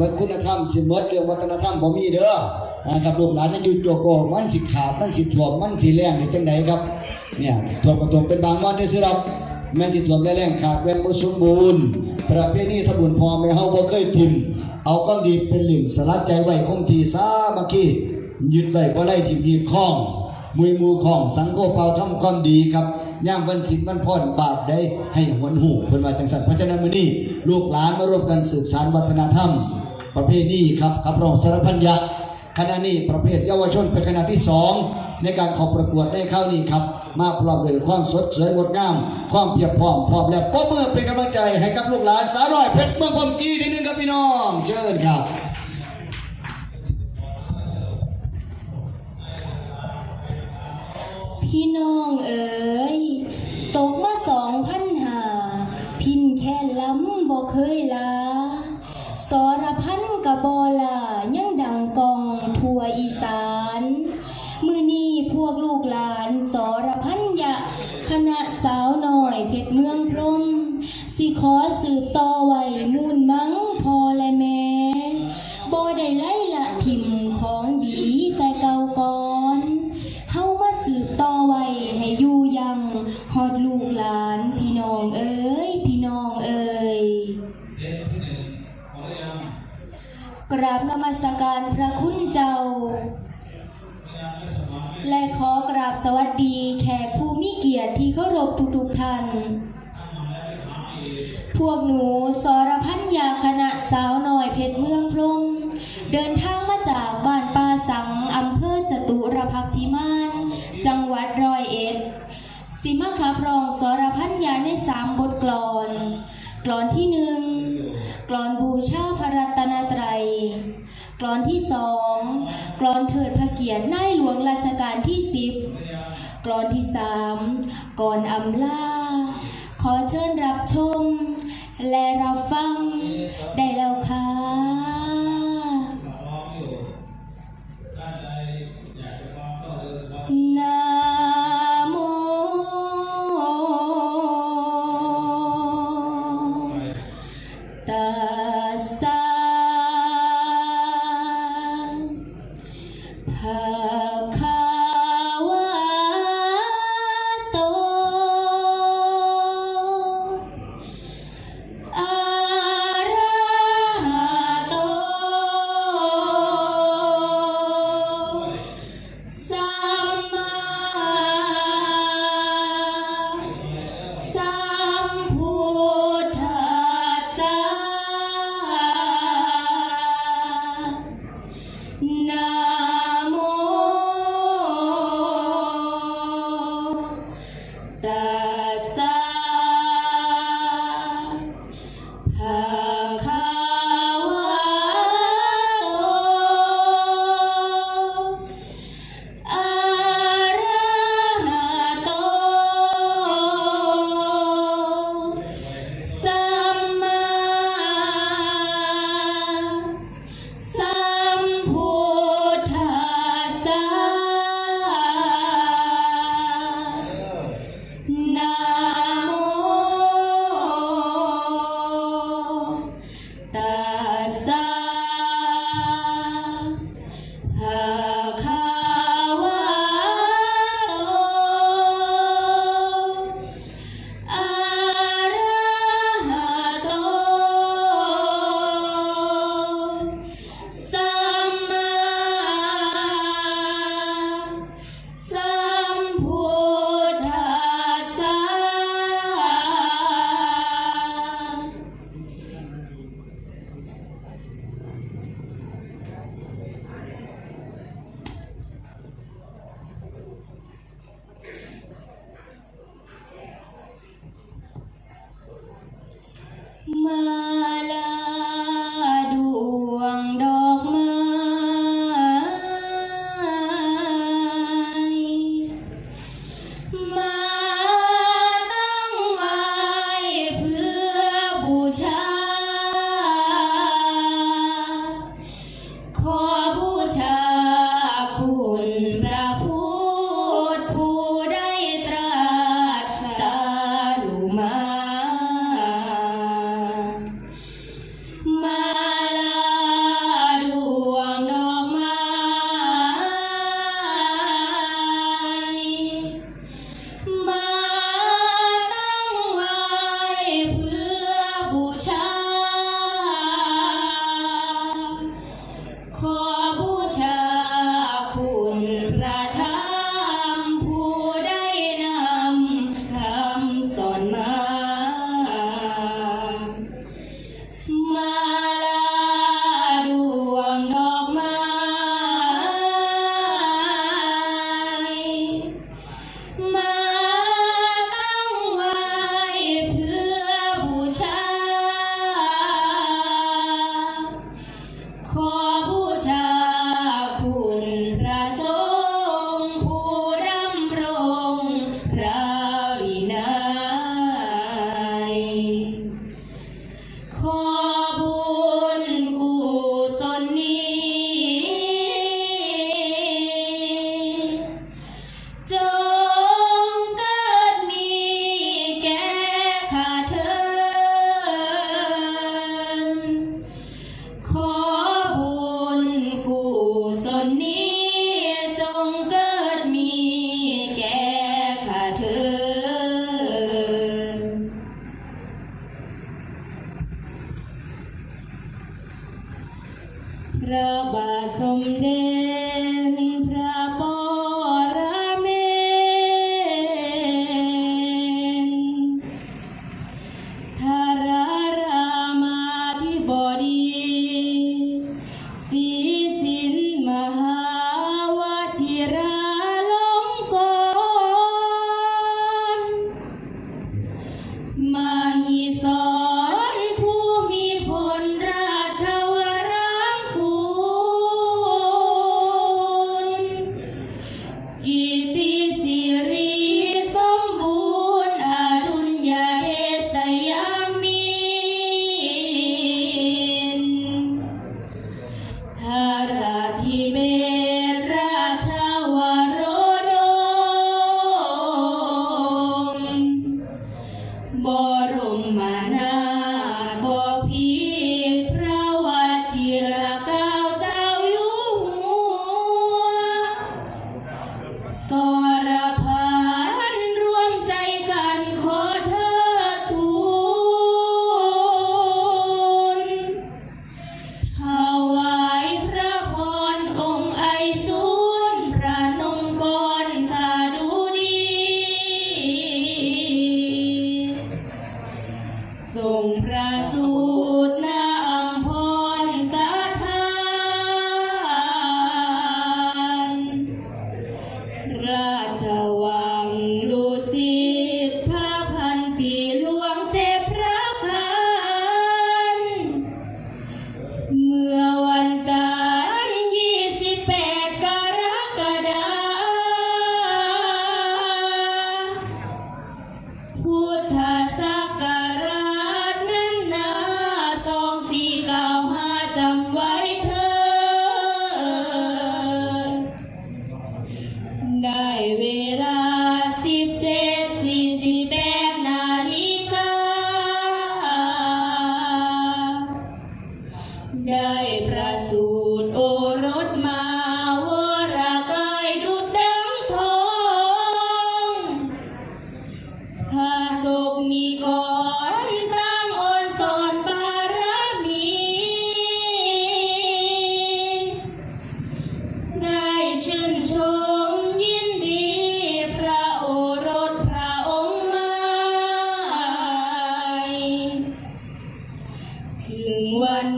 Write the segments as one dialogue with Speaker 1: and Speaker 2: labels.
Speaker 1: มดคุณธรรมสิมดเรื่องวัฒนธรรมบ่มีเด้อนะครับลูกหลานยังอยู่ตัวโกมันสิขาดมันสิถ่วมมันสิแรงนี่จังไดครับเนี่ยถ่วมก็ถ่วมเป็นบางวันได้สิครับแม่นสิถ่วมได้แรงขาดแว่นบ่สมบูรณ์ประเพณีทบุญพอแม่เฮาบ่เคยทิมเอาก้อนดีเป็นหลิ่มสลัดใจไว้คงที่สามัคคียึดไว้บ่ไล่ทิ่มยีคล้องมวยมูของสังโฆเป่าทำความดีครับย่างวันสินวันพ่อนบาปได้ให้หวนหูเพิ่นว่าจังสันเพราะฉะนั้นมื้อนี้ลูกหลานมาร่วมกันสืบสานวัฒนธรรม ประเพณีครับขับร้องสารพันยะคณะนี้ประเภทเยาวชนเป็นคณะที่สองในการเขอประกวดได้เข้านี้ครับ มาพร้อมด้วยความสดสวยงดงาม ความเพียบพร้อมพร้อมแล้วปรบมือเป็นกำลังใจให้กับลูกหลานสาวน้อยเพชรเมืองพรหมกีทีหนึงครับพี่น้องเชิญครับ
Speaker 2: พี่น้องเอ๋ยตกมาสองพันหา พินแค่ล้ำบ่เคยลาสรพันกะ บอลายังดังกองทั่วอีสาน มือนี้พวกลูกหลานสรพันยะ คณะสาวหน่อยเพชรเมืองพรมสิขอสืบต่อว่า สิมาขับรองสรพันยาในสามบทกลอน กลอนที่หนึ่งกลอนบูชาพระรัตนตรัย กลอนที่สองกลอนเถิดพระเกียรตินายหลวงรัชกาลที่สิบกลอนที่สามก่อนอำลาขอเชิญรับชม และรับฟัง ได้แล้วค่ะ ตั ร ง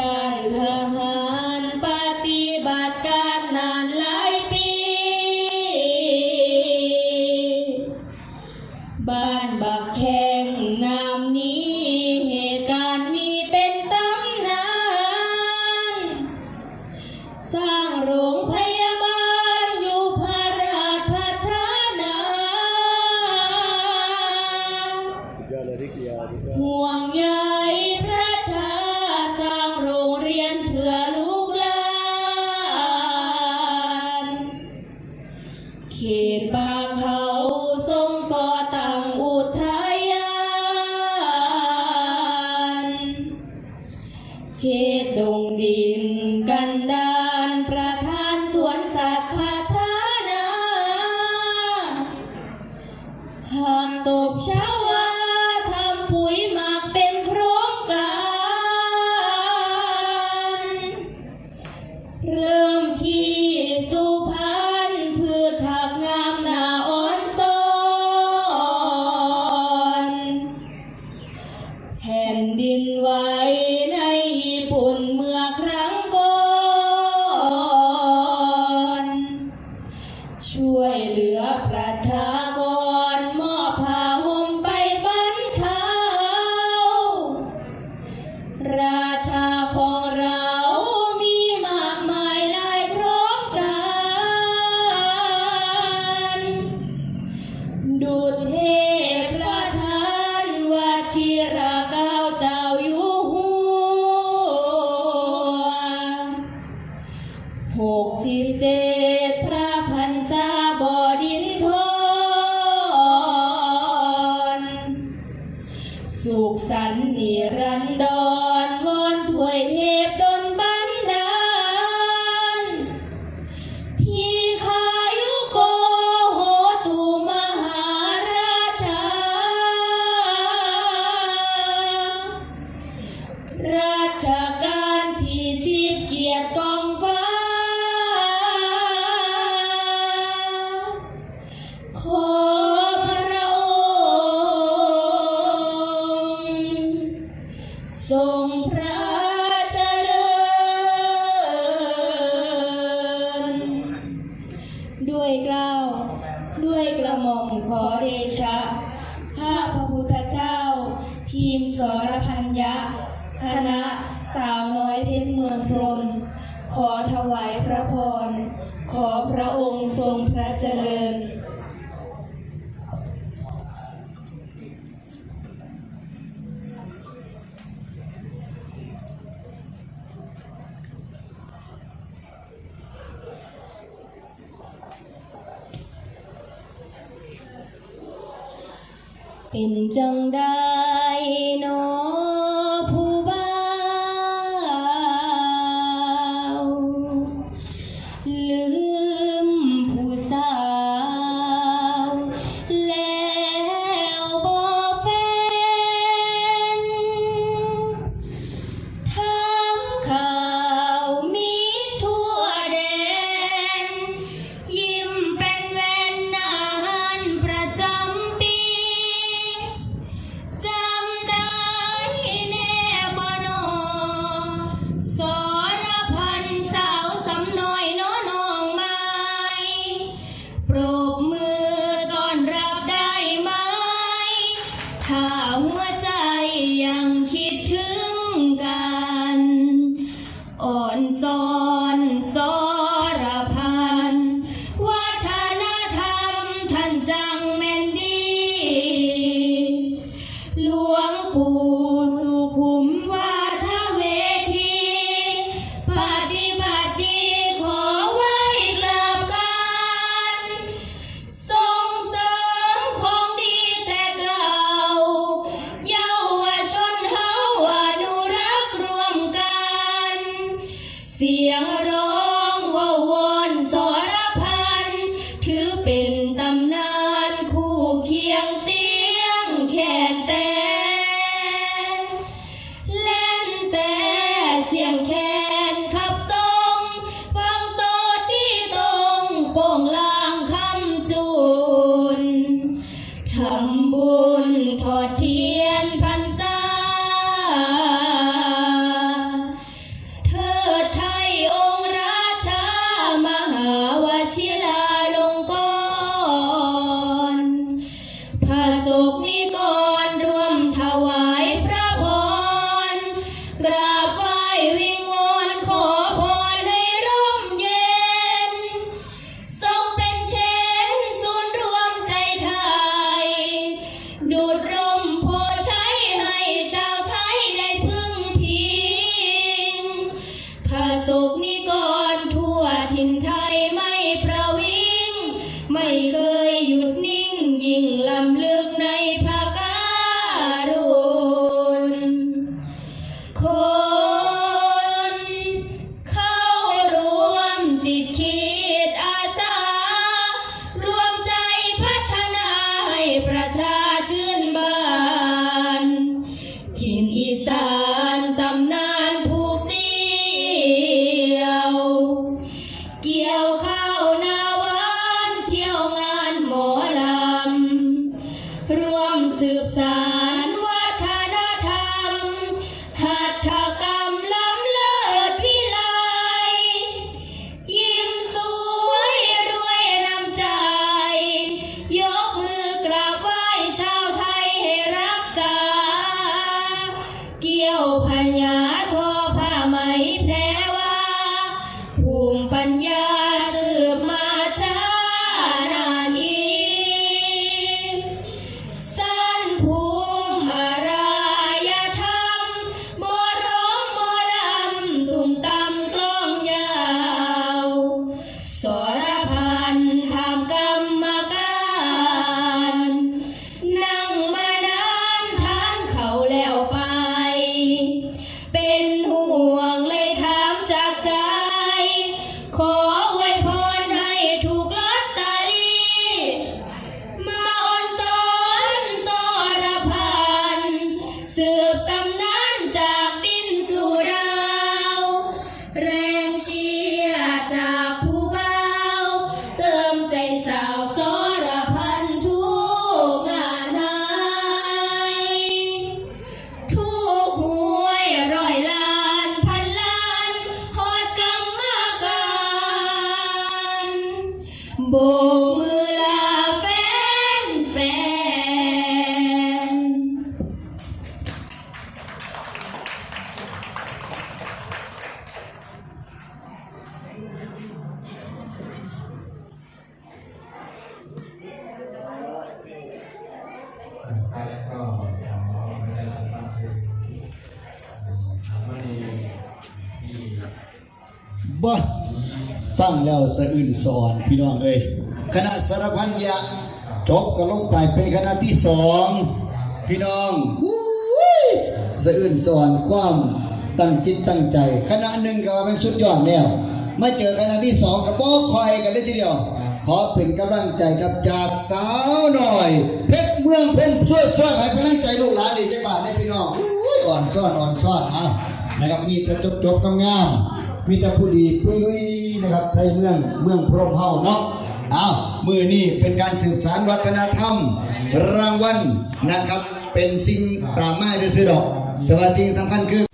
Speaker 2: ด้ เข 你。 เป็นจังได้เนาะ ครับก็ขอประชาสัมพัน
Speaker 3: ธ์วัน
Speaker 2: นี้ที่บ่ฟังแล้วสะ
Speaker 1: อื่นสอนพี่น้องเอ้ยคณะสารพันยะจบก็ลงไปเป็นคณะที่สองพี่น้องสะอื่นสอนความตั้งจิตตั้งใจ คณะหนึ่งก็ว่ามันสุดยอดแล้วมาเจอคณะที่สองก็บ่คอยกันได้ทีเดียว ขอเป็นกำลังใจครับจากสาวหน่อย เพชรเมืองเพ่นช่วยช่วยให้กำลังใจลูกหลานดีจังบาทได้พี่น้องอ่อนซ่อนอ่อนซ่อนอะนะครับมีแต่จบจบๆงามมีแต่ผู้ดีปุ้ยลุยนะครับไทยเมืองเมืองพรหมเฮาเนาะอ้าวมือนี้เป็นการสืบสานวัฒนธรรม รางวัลนะครับ เป็นสิ่งปราบไม้ด้วยซื้อดอก แต่ว่าสิ่งสำคัญคือ